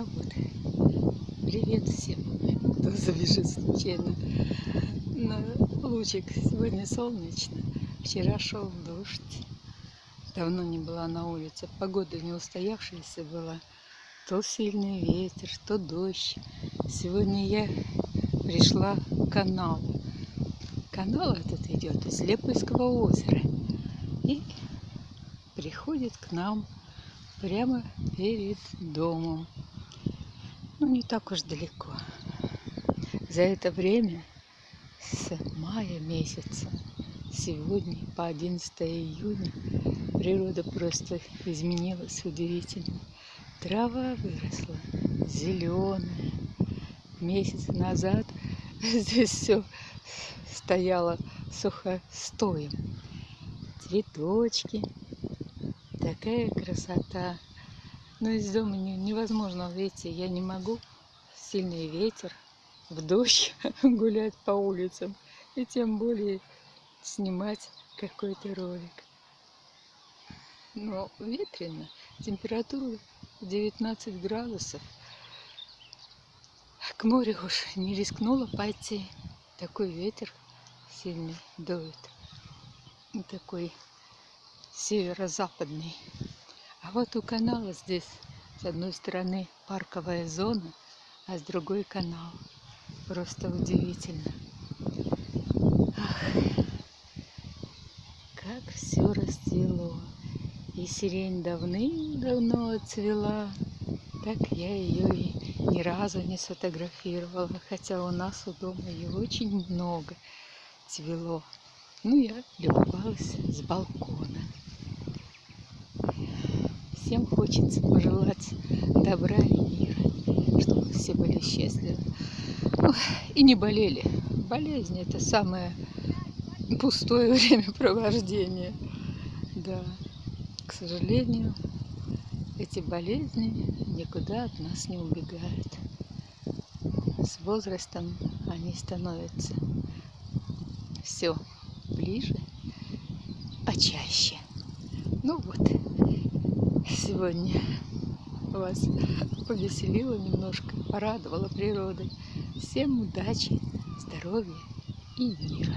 Ну вот, привет всем, кто забежит случайно на лучик. Сегодня солнечно, вчера шел дождь. Давно не была на улице, погода не устоявшаяся была. То сильный ветер, то дождь. Сегодня я пришла к каналу. Канал этот идет из Лепойского озера. И приходит к нам прямо перед домом. Ну, не так уж далеко. За это время с мая месяца, сегодня по 11 июня, природа просто изменилась удивительно. Трава выросла, зеленая. Месяц назад здесь все стояло сухостоем. Цветочки, Такая красота. Но из дома невозможно, видите, я не могу. Сильный ветер, в дождь гулять по улицам. И тем более снимать какой-то ролик. Но ветрено. Температура 19 градусов. К морю уж не рискнула пойти. Такой ветер сильный дует. Такой северо-западный. А вот у канала здесь с одной стороны парковая зона, а с другой канал. Просто удивительно. Ах, как все расцвело. И сирень давным-давно отцвела. Так я ее и ни разу не сфотографировала, хотя у нас у дома ее очень много цвело. Ну, я любовалась с балкона. Всем хочется пожелать добра и мира, чтобы все были счастливы и не болели. Болезнь – это самое пустое времяпровождение. Да, к сожалению, эти болезни никуда от нас не убегают. С возрастом они становятся все ближе, а чаще. Сегодня вас повеселила немножко, порадовала природой. Всем удачи, здоровья и мира.